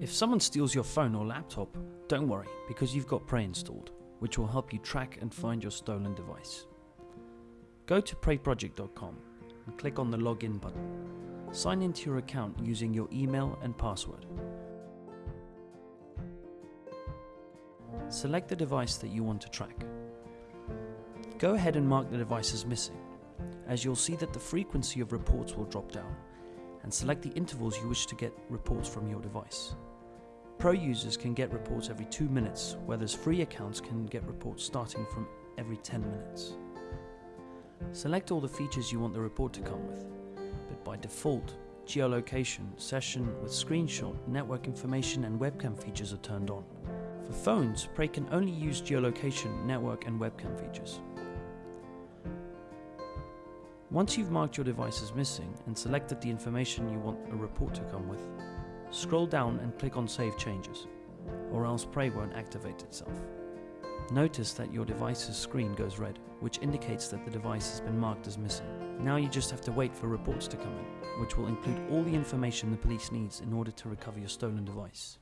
If someone steals your phone or laptop, don't worry because you've got Prey installed, which will help you track and find your stolen device. Go to preyproject.com and click on the login button. Sign into your account using your email and password. Select the device that you want to track. Go ahead and mark the device as missing, as you'll see that the frequency of reports will drop down, and select the intervals you wish to get reports from your device. Pro users can get reports every 2 minutes, whereas free accounts can get reports starting from every 10 minutes. Select all the features you want the report to come with, but by default, geolocation, session with screenshot, network information and webcam features are turned on. For phones, Prey can only use geolocation, network and webcam features. Once you've marked your device as missing and selected the information you want a report to come with, scroll down and click on Save Changes, or else Prey won't activate itself. Notice that your device's screen goes red, which indicates that the device has been marked as missing. Now you just have to wait for reports to come in, which will include all the information the police needs in order to recover your stolen device.